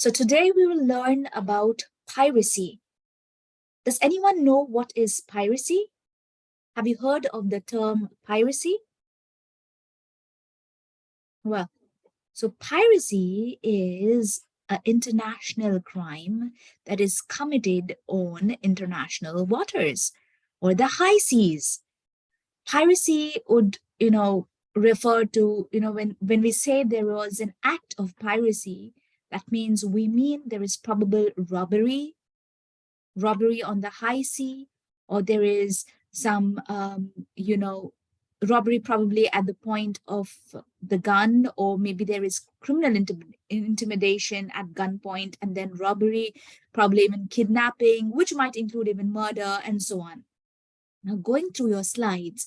So today we will learn about piracy. Does anyone know what is piracy? Have you heard of the term piracy? Well, so piracy is an international crime that is committed on international waters or the high seas. Piracy would, you know, refer to, you know, when, when we say there was an act of piracy, that means we mean there is probable robbery, robbery on the high sea, or there is some, um, you know, robbery probably at the point of the gun, or maybe there is criminal intim intimidation at gunpoint, and then robbery, probably even kidnapping, which might include even murder and so on. Now going through your slides,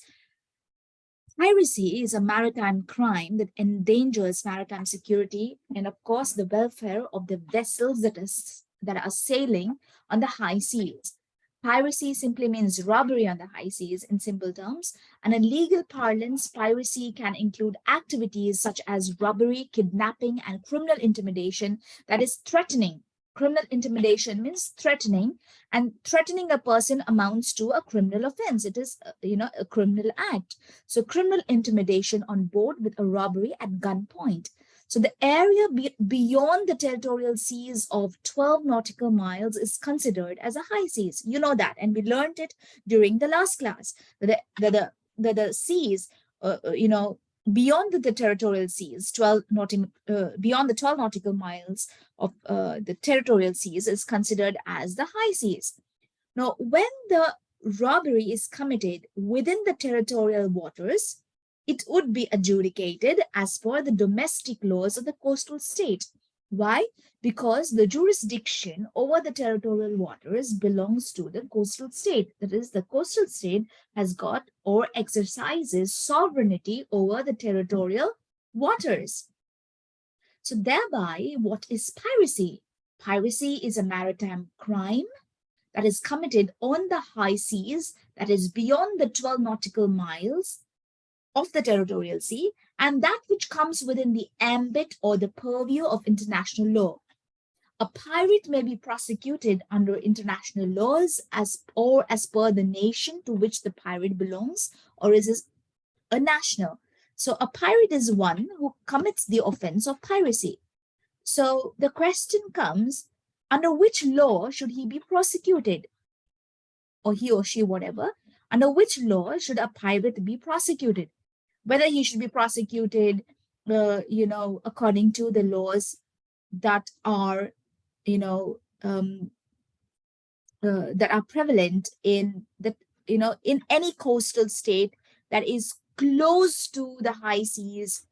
Piracy is a maritime crime that endangers maritime security and, of course, the welfare of the vessels that, is, that are sailing on the high seas. Piracy simply means robbery on the high seas in simple terms. And in legal parlance, piracy can include activities such as robbery, kidnapping, and criminal intimidation that is threatening criminal intimidation means threatening and threatening a person amounts to a criminal offense. It is uh, you know a criminal act. So criminal intimidation on board with a robbery at gunpoint. So the area be beyond the territorial seas of 12 nautical miles is considered as a high seas. You know that and we learned it during the last class. The the the, the, the seas uh, uh you know beyond the, territorial seas, 12 nautical, uh, beyond the 12 nautical miles of uh, the territorial seas is considered as the high seas. Now, when the robbery is committed within the territorial waters, it would be adjudicated as per the domestic laws of the coastal state. Why? Because the jurisdiction over the territorial waters belongs to the coastal state. That is, the coastal state has got or exercises sovereignty over the territorial waters. So thereby, what is piracy? Piracy is a maritime crime that is committed on the high seas that is beyond the 12 nautical miles of the territorial sea and that which comes within the ambit or the purview of international law. A pirate may be prosecuted under international laws as or as per the nation to which the pirate belongs or is a national. So a pirate is one who commits the offense of piracy. So the question comes, under which law should he be prosecuted? Or he or she, whatever. Under which law should a pirate be prosecuted? Whether he should be prosecuted, uh, you know, according to the laws that are, you know, um, uh, that are prevalent in the, you know, in any coastal state that is close to the high seas,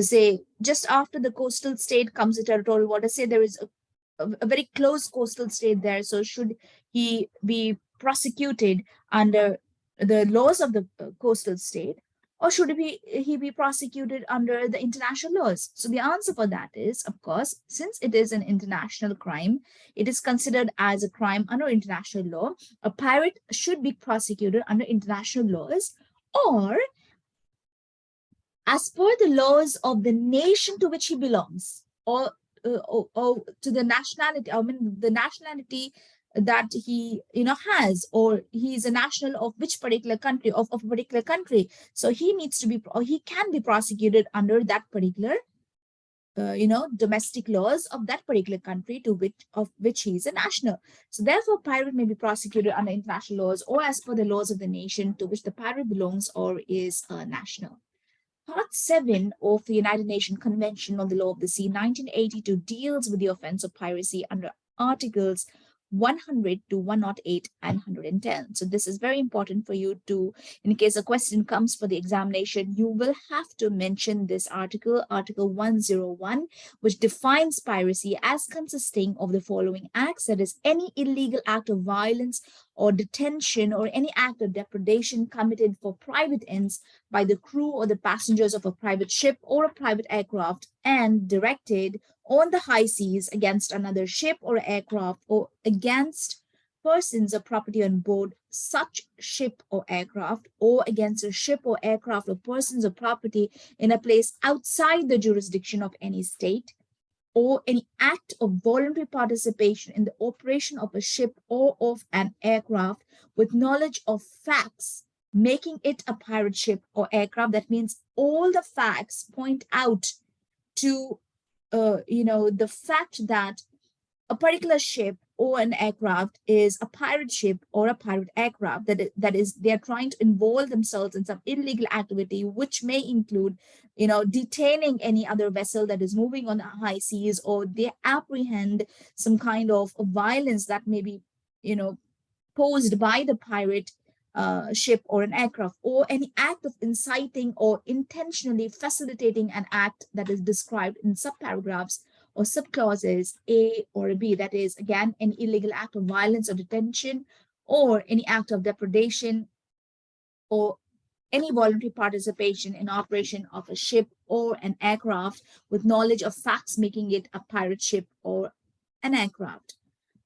say just after the coastal state comes the territorial water, say there is a, a, a very close coastal state there. So should he be prosecuted under the laws of the uh, coastal state or should he be, he be prosecuted under the international laws? So the answer for that is, of course, since it is an international crime, it is considered as a crime under international law. A pirate should be prosecuted under international laws or as per the laws of the nation to which he belongs or, uh, or, or to the nationality, I mean, the nationality that he you know has or he's a national of which particular country of, of a particular country. So he needs to be or he can be prosecuted under that particular uh, you know domestic laws of that particular country to which of which he is a national. So therefore pirate may be prosecuted under international laws or as per the laws of the nation to which the pirate belongs or is a national. Part 7 of the United Nations Convention on the Law of the Sea 1982 deals with the offense of piracy under Articles 100 to 108 and 110. So this is very important for you to, in case a question comes for the examination, you will have to mention this article, Article 101, which defines piracy as consisting of the following acts, that is any illegal act of violence or detention or any act of depredation committed for private ends by the crew or the passengers of a private ship or a private aircraft and directed on the high seas against another ship or aircraft or against persons or property on board such ship or aircraft or against a ship or aircraft or persons or property in a place outside the jurisdiction of any state or any act of voluntary participation in the operation of a ship or of an aircraft with knowledge of facts making it a pirate ship or aircraft. That means all the facts point out to uh, you know the fact that a particular ship or an aircraft is a pirate ship or a pirate aircraft that is, that is they're trying to involve themselves in some illegal activity which may include you know detaining any other vessel that is moving on the high seas or they apprehend some kind of violence that may be you know posed by the pirate uh, ship or an aircraft or any act of inciting or intentionally facilitating an act that is described in subparagraphs or subclauses A or B, that is, again, an illegal act of violence or detention, or any act of depredation, or any voluntary participation in operation of a ship or an aircraft with knowledge of facts making it a pirate ship or an aircraft.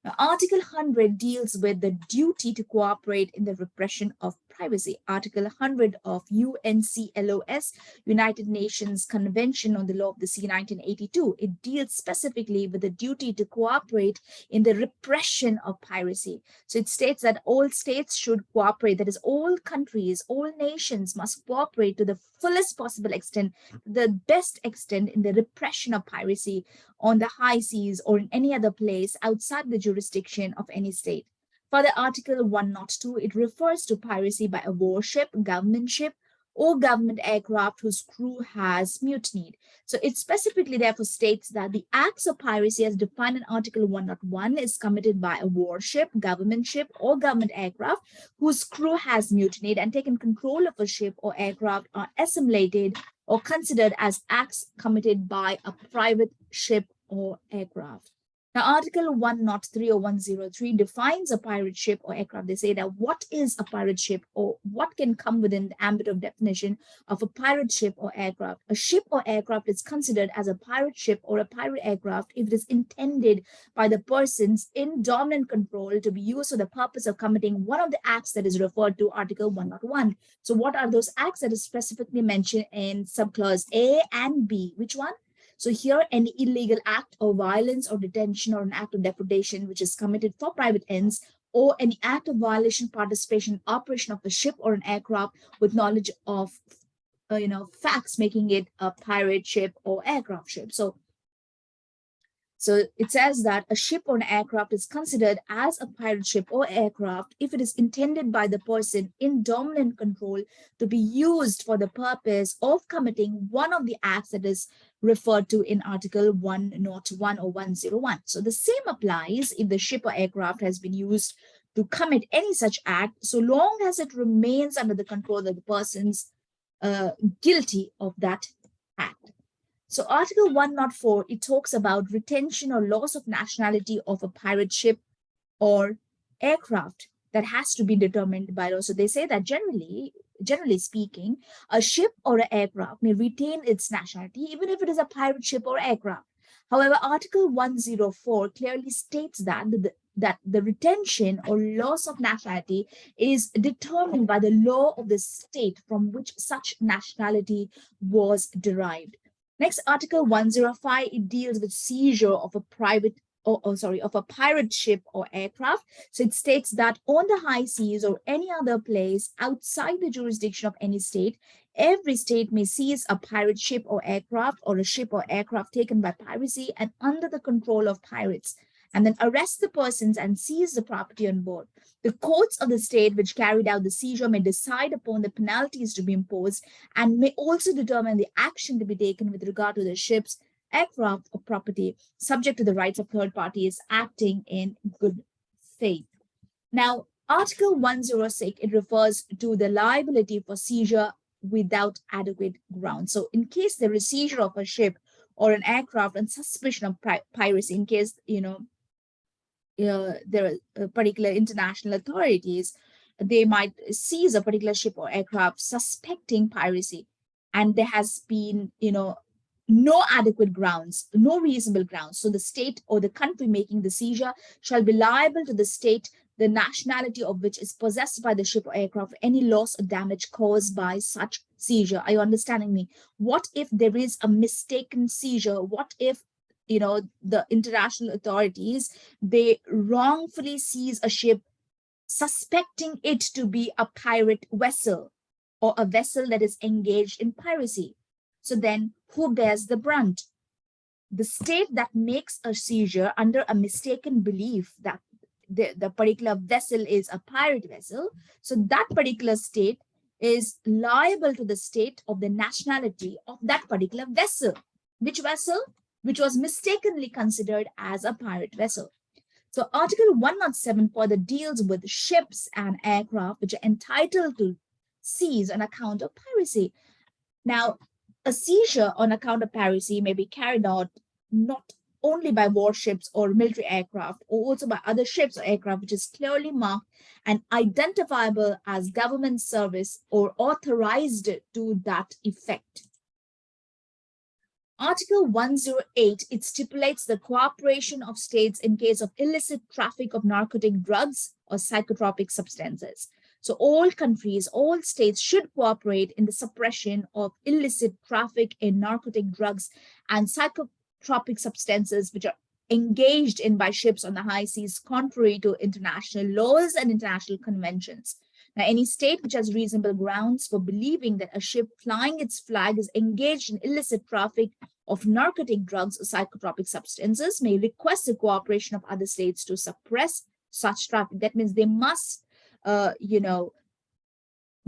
Now, Article 100 deals with the duty to cooperate in the repression of privacy. Article 100 of UNCLOS, United Nations Convention on the Law of the Sea 1982. It deals specifically with the duty to cooperate in the repression of piracy. So it states that all states should cooperate, that is all countries, all nations must cooperate to the fullest possible extent, the best extent in the repression of piracy on the high seas or in any other place outside the jurisdiction of any state. For the Article 102, it refers to piracy by a warship, government ship, or government aircraft whose crew has mutinied. So it specifically therefore states that the acts of piracy as defined in Article 101 is committed by a warship, government ship, or government aircraft whose crew has mutinied and taken control of a ship or aircraft are assimilated or considered as acts committed by a private ship or aircraft. Now, Article 103 or 103 defines a pirate ship or aircraft. They say that what is a pirate ship or what can come within the ambit of definition of a pirate ship or aircraft. A ship or aircraft is considered as a pirate ship or a pirate aircraft if it is intended by the persons in dominant control to be used for the purpose of committing one of the acts that is referred to Article 101. So what are those acts that is specifically mentioned in subclause A and B? Which one? So here, any illegal act of violence or detention or an act of depredation which is committed for private ends or any act of violation, participation, operation of a ship or an aircraft with knowledge of, uh, you know, facts making it a pirate ship or aircraft ship. So so it says that a ship or an aircraft is considered as a pirate ship or aircraft if it is intended by the person in dominant control to be used for the purpose of committing one of the acts that is referred to in Article 101 or 101. So the same applies if the ship or aircraft has been used to commit any such act, so long as it remains under the control of the persons uh, guilty of that act. So Article 104, it talks about retention or loss of nationality of a pirate ship or aircraft that has to be determined by law. So they say that generally, generally speaking, a ship or an aircraft may retain its nationality even if it is a pirate ship or aircraft. However, Article 104 clearly states that the, that the retention or loss of nationality is determined by the law of the state from which such nationality was derived. Next, Article 105, it deals with seizure of a private or, oh, sorry, of a pirate ship or aircraft. So it states that on the high seas or any other place outside the jurisdiction of any state, every state may seize a pirate ship or aircraft or a ship or aircraft taken by piracy and under the control of pirates and then arrest the persons and seize the property on board. The courts of the state which carried out the seizure may decide upon the penalties to be imposed and may also determine the action to be taken with regard to the ships, aircraft, or property, subject to the rights of third parties acting in good faith. Now, Article 106, it refers to the liability for seizure without adequate grounds. So in case there is seizure of a ship or an aircraft and suspicion of piracy, in case, you know, uh, there are uh, particular international authorities, they might seize a particular ship or aircraft suspecting piracy. And there has been, you know, no adequate grounds, no reasonable grounds. So the state or the country making the seizure shall be liable to the state, the nationality of which is possessed by the ship or aircraft, any loss or damage caused by such seizure. Are you understanding me? What if there is a mistaken seizure? What if you know, the international authorities, they wrongfully seize a ship suspecting it to be a pirate vessel or a vessel that is engaged in piracy. So then who bears the brunt? The state that makes a seizure under a mistaken belief that the, the particular vessel is a pirate vessel. So that particular state is liable to the state of the nationality of that particular vessel. Which vessel? Which was mistakenly considered as a pirate vessel. So Article 107 further deals with ships and aircraft which are entitled to seize on account of piracy. Now, a seizure on account of piracy may be carried out not only by warships or military aircraft, or also by other ships or aircraft, which is clearly marked and identifiable as government service or authorized to that effect. Article 108, it stipulates the cooperation of states in case of illicit traffic of narcotic drugs or psychotropic substances. So all countries, all states should cooperate in the suppression of illicit traffic in narcotic drugs and psychotropic substances which are engaged in by ships on the high seas contrary to international laws and international conventions. Now, any state which has reasonable grounds for believing that a ship flying its flag is engaged in illicit traffic of narcotic drugs or psychotropic substances may request the cooperation of other states to suppress such traffic. That means they must, uh, you know,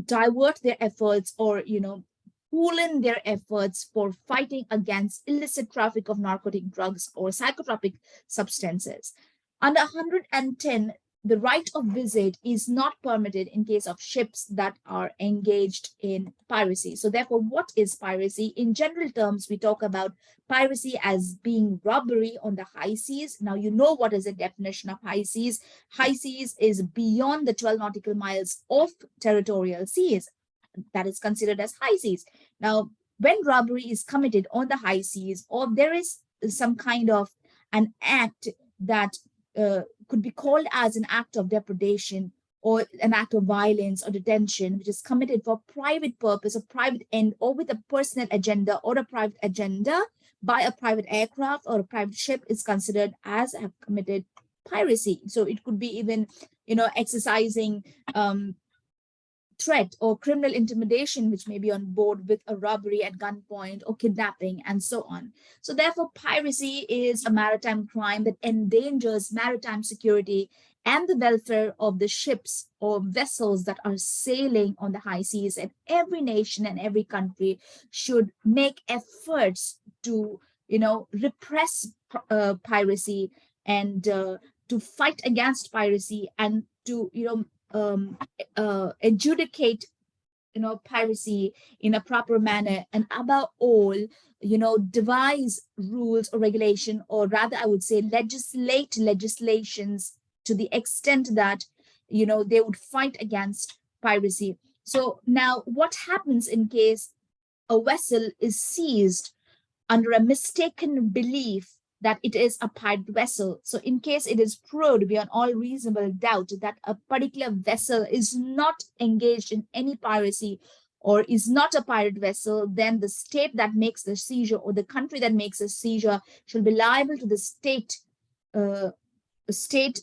divert their efforts or, you know, pool in their efforts for fighting against illicit traffic of narcotic drugs or psychotropic substances. Under 110, the right of visit is not permitted in case of ships that are engaged in piracy. So therefore, what is piracy? In general terms, we talk about piracy as being robbery on the high seas. Now, you know what is the definition of high seas. High seas is beyond the 12 nautical miles of territorial seas. That is considered as high seas. Now, when robbery is committed on the high seas or there is some kind of an act that uh, could be called as an act of depredation or an act of violence or detention, which is committed for private purpose or private end or with a personal agenda or a private agenda by a private aircraft or a private ship is considered as have committed piracy. So it could be even, you know, exercising um, threat or criminal intimidation, which may be on board with a robbery at gunpoint or kidnapping and so on. So therefore, piracy is a maritime crime that endangers maritime security and the welfare of the ships or vessels that are sailing on the high seas. And every nation and every country should make efforts to, you know, repress uh, piracy and uh, to fight against piracy and to, you know, um, uh, adjudicate you know piracy in a proper manner and above all you know devise rules or regulation or rather i would say legislate legislations to the extent that you know they would fight against piracy. So now what happens in case a vessel is seized under a mistaken belief that it is a pirate vessel. So in case it is proved beyond all reasonable doubt that a particular vessel is not engaged in any piracy or is not a pirate vessel, then the state that makes the seizure or the country that makes a seizure shall be liable to the state uh, state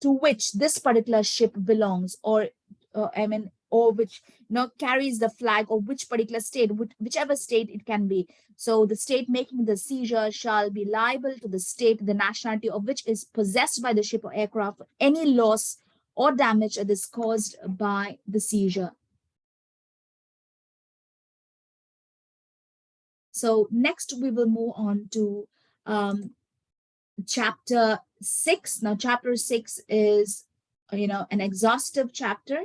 to which this particular ship belongs or uh, I mean or which you know, carries the flag of which particular state, whichever state it can be. So the state making the seizure shall be liable to the state, the nationality of which is possessed by the ship or aircraft, any loss or damage that is caused by the seizure. So next we will move on to um, chapter six. Now chapter six is, you know, an exhaustive chapter